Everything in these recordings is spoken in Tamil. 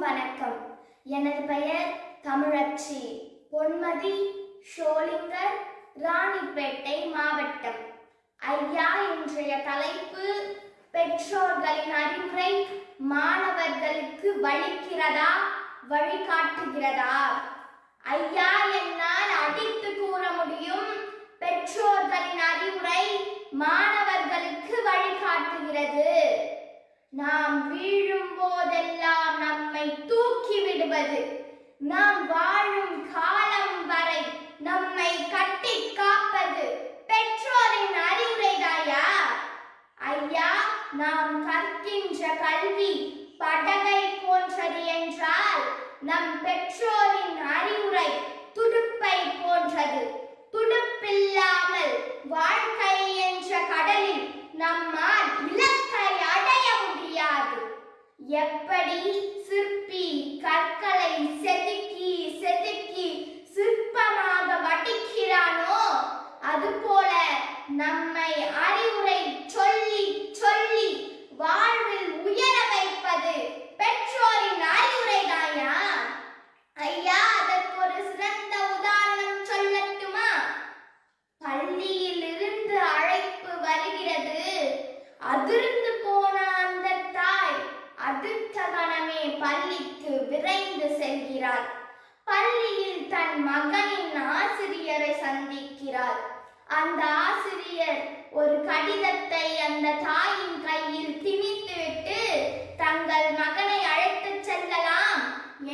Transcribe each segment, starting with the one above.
வணக்கம். எனது பெயர் தமிழச்சி. பொன்மதி ஷோலிங்கர் ராணிப்பேட்டை மாவட்டம். ஐயா இன்றைய தலைப்பு பெற்றோர்களின் அறிவுரை மாணவர்களுக்கு வலிக்கிறதா வழிகாட்டுகிறதா? ஐயா என்னால் அடித்து கூற முடியும். பெற்றோர்களின் அறிவுரை மாணவர்களுக்கு வழிகாட்டுகிறது. நாம் வீழும் போதெல்லாம் நம்மை தூக்கி விடுவது. நாம் வாழும் காலம் வரை நம்மை கட்டி காப்பது. பெற்றோரின் அறிவுரைதாயா ஐயா நாம் கற்கின்ற கல்வி படகை போன்றது என்றால் நம் பெற்றோரின் அறிவுரை துடுப்பை போன்றது. துடுப்பில்லாமல் வாழ்க்கை என்ற கடலில் நம்மால் எப்படி சிற்பி கற்களை செதுக்கி செதுக்கி சிற்பமாக வடிக்கிறானோ அதுபோல நம்மை அறிவுரை சொல்லி சொல்லி வாழ்வில் உயர வைப்பது பெற்றோரின் அறிவுரை தாயா ஐயா அதற்கு ஒரு சிறந்த உதாரணம் சொல்லட்டுமா? பள்ளியில் இருந்து அழைப்பு வருகிறது. அதிர்ந்து போன அடுத்த பள்ளிக்கு விரைந்து செல்கிறார். பள்ளியில் தன் மகனின் ஆசிரியரை சந்திக்கிறார். அந்த ஆசிரியர் ஒரு கடிதத்தை அந்த தாயின் கையில் திணித்துவிட்டு தங்கள் மகனை அழைத்துச் செல்லலாம்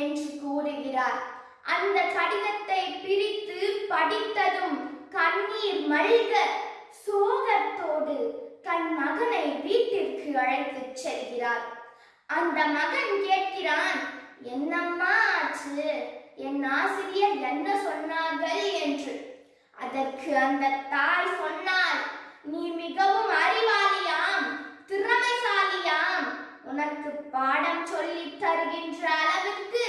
என்று கூறுகிறார். அந்த கடிதத்தை பிரித்து படித்ததும் கண்ணீர் மல்க சோகத்தோடு தன் மகனை வீட்டிற்கு அழைத்துச் செல்கிறார். அந்த மகன் கேட்கிறான் என்னம்மா ஆச்சு? என் ஆசிரியர் என்ன சொன்னார்கள்? என்று. அதற்கு அந்த தாய் சொன்னார் நீ மிகவும் அறிவாளியாம் திறமைசாலியாம். உனக்கு பாடம் சொல்லி தருகின்ற அளவுக்கு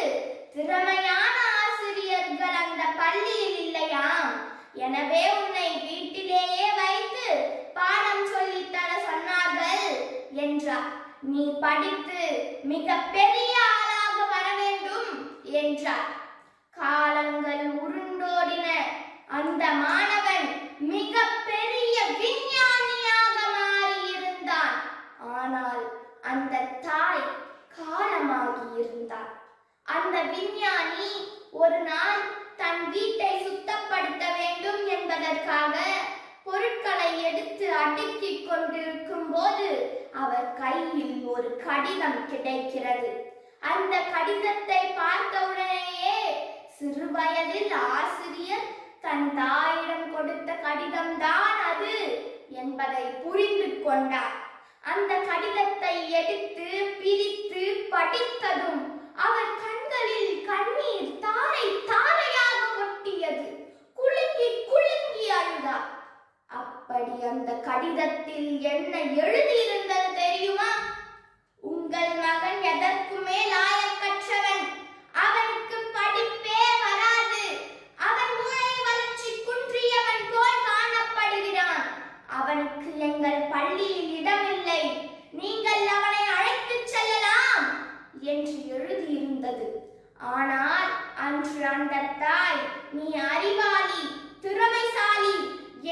திறமையான ஆசிரியர்கள் அந்த பள்ளியில் இல்லையாம். எனவே உன்னை வீட்டிலேயே வைத்து பாடம் சொல்லித் தர சொன்னார்கள் என்றார் நீ படித்து மிக பெரிய ஆளாக வர வேண்டும் என்றார். காலங்கள் உருண்டோடின அந்த மாணவன் மிக பெரிய விஞ்ஞானியாக மாறியிருந்தான். ஆனால் அந்த தாய் காலமாகி இருந்தார் அந்த விஞ்ஞானி ஒரு நாள் தன் வீட்டை சுத்தப்படுத்த வேண்டும் என்பதற்காக எடுத்து அடுக்கிக் கொண்டிருக்கும் போது அவர் கையில் ஒரு கடிதம் கிடைக்கிறது. அந்த கடிதத்தை பார்த்தவுடனேயே சிறு வயதில் ஆசிரியர் தன் தாயிடம் கொடுத்த கடிதம்தான் அது என்பதை புரிந்து கொண்டார். அந்த கடிதத்தை எடுத்து பிரித்து படித்ததும் அவர் கண்களில் கண்ணீர் தாரை தாரையாக கொட்டியது அப்படி அந்த கடிதத்தில் என்ன எழுதியிருந்தது தெரியுமா? உங்கள் மகன் எதற்குமே லாயக்கற்றவன் அவனுக்கு படிப்பே வராது. அவன் மூளை வளர்ச்சி குன்றியவன் போல் காணப்படுகிறான். அவனுக்கு எங்கள் பள்ளியில் இடமில்லை. நீங்கள் அவனை அழைத்துச் செல்லலாம் என்று எழுதியிருந்தது. ஆனால் அன்று அந்த தாய் நீ அறிவாளி திறமைசாலி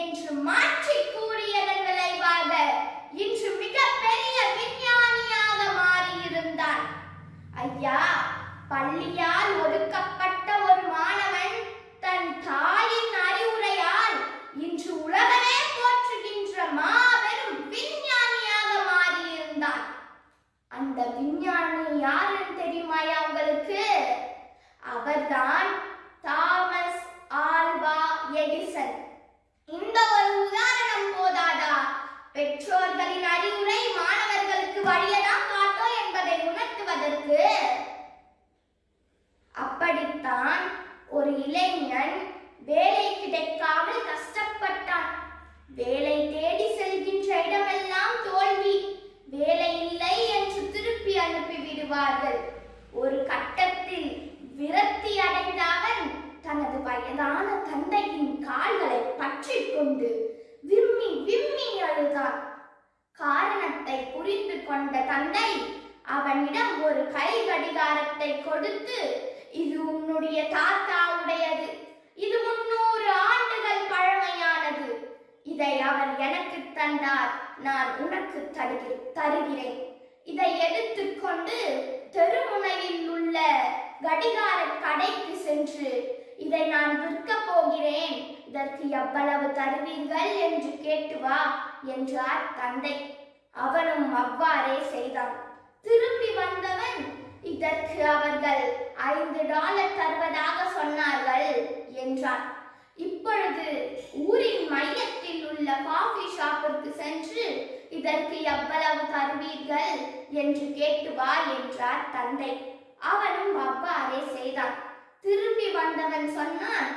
என்று மாற்றி கூறியதன் விளைவாக இன்று மிகப்பெரிய விஞ்ஞானியாக மாறியிருந்தான். ஐயா பள்ளியால் ஒதுக்கப்பட்ட ஒரு மாணவன் தன் தாயின் அறிவுரையால் இன்று உலகமே போற்றுகின்ற மாபெரும் விஞ்ஞானியாக மாறியிருந்தான் அந்த விஞ்ஞானி யாருன்னு தெரியுமாயா உங்களுக்கு அவர்தான் தாமஸ் ஆல்வா எடிசன் இந்த ஒரு உதாரணம் போதாதா பெற்றோர்களின் அறிவுரை மாணவர்களுக்கு வழியதான் காட்டும் என்பதை உணர்த்துவதற்கு அப்படித்தான் ஒரு இளைஞன் வேலை கிடைக்காமல் கஷ்டப்பட்டான். வேலை தேடி செல்கின்ற இடமெல்லாம் தோல்வி. வேலை இல்லை என்று திருப்பி அனுப்பி விடுவார்கள். ஒரு கட்டத்தில் விரக்தி அடைந்த அவன் தனது வயதான தந்தையின் கால்களை பற்றி கொண்டு விம்மி விம்மி அழுதான். காரணத்தை புரிந்து கொண்ட தந்தை அவனிடம் ஒரு கை கடிகாரத்தை கொடுத்து இது உன்னுடைய தாத்தாவுடையது. இது முன்னூறு ஆண்டுகள் பழமையானது. இதை அவர் எனக்கு தந்தார். நான் உனக்கு தருகிறேன் தருகிறேன். இதை எடுத்துக்கொண்டு தெருமுனையில் உள்ள கடிகார கடைக்கு சென்று இதை நான் விற்கப் போகிறேன். இதற்கு எவ்வளவு தருவீர்கள் என்று கேட்டு வா என்றார் தந்தை. அவனும் அவ்வாறே செய்தான். திரும்பி வந்து இதற்கு அவர்கள் ஐந்து டாலர் தருவதாக சொன்னார்கள் என்றார். இப்பொழுது ஊரின் மையத்தில் உள்ள காஃபி ஷாப்பிற்கு சென்று இதற்கு எவ்வளவு தருவீர்கள் என்று கேட்டு வா என்றார் தந்தை. அவனும் அவ்வாறே செய்தான். திரும்பி வந்தவன் சொன்னான்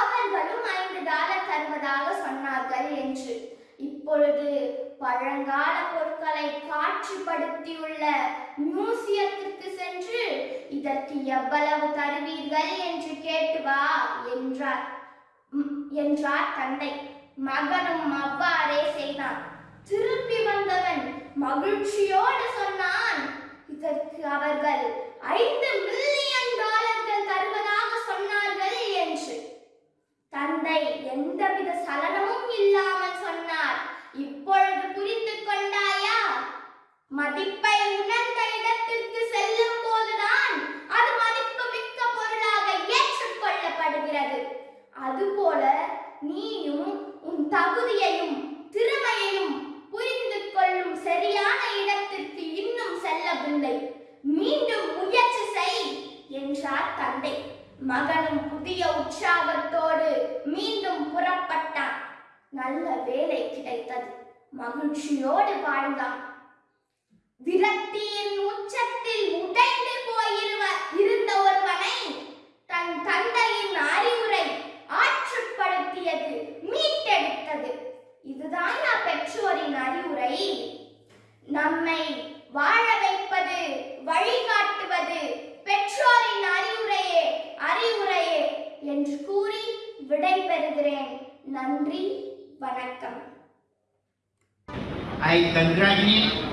அவர்களும் ஐந்து டாலர் தருவதாக சொன்னார்கள் என்று. இப்பொழுது பழங்கால பொருட்களை காட்சிப்படுத்தியுள்ள மியூசியத்திற்கு சென்று இதற்கு எவ்வளவு தருவீர்கள் என்று கேட்டு வா என்றார். என்றார் தந்தை. மகனும் அவ்வாறே செய்தான். திரும்பி வந்தவன் மகிழ்ச்சியோடு சொன்னான் இதற்கு அவர்கள் ஐந்து மில்லியன் டாலர்கள் தருவதாக சொன்னார்கள் என்று. தந்தை எந்தவித சலனமும் இல்லாமல் சொன்னார் இப்பொழுது புரிந்து கொண்டாயா மதிப்பை உணர்ந்த இடத்திற்கு செல்லும் போதுதான் அது மதிப்பு மிக்க பொருளாக ஏற்றுக்கொள்ளப்படுகிறது. அதுபோல நீயும் உன் தகுதியையும் திறமையையும் புரிந்து கொள்ளும் சரியான இடத்திற்கு இன்னும் செல்லவில்லை. மீண்டும் முயற்சி செய் என்றார் தந்தை. மகனும் புதிய உற்சாகத்தோடு மீண்டும் புறப்பட்டான். நல்ல வேலை கிடைத்தது. மகிழ்ச்சியோடு வாழ்ந்தான். விரக்தியின் உச்சத்தில் உடைந்து போயிருவ இருந்த ஒருவனை தன் தந்தையின் அறிவுரை ஆற்றுப்படுத்தியது மீட்டெடுத்தது. இதுதான் நான் பெற்றோரின் அறிவுரை. நம்மை வாழ வைப்பது வழிகாட்டுவது பெற்றோரின் அறிவுரையே அறிவுரையே என்று கூறி விடைபெறுகிறேன். நன்றி வணக்கம். I congratulate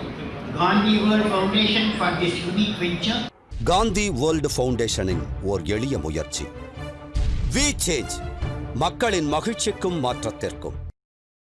Gandhi world foundation for this unique venture Gandhi world ஃபவுண்டேஷனின் ஓர் எளிய முயற்சி. வி சேஞ்ச் மக்களின் மகிழ்ச்சிக்கும் மாற்றத்திற்கும்.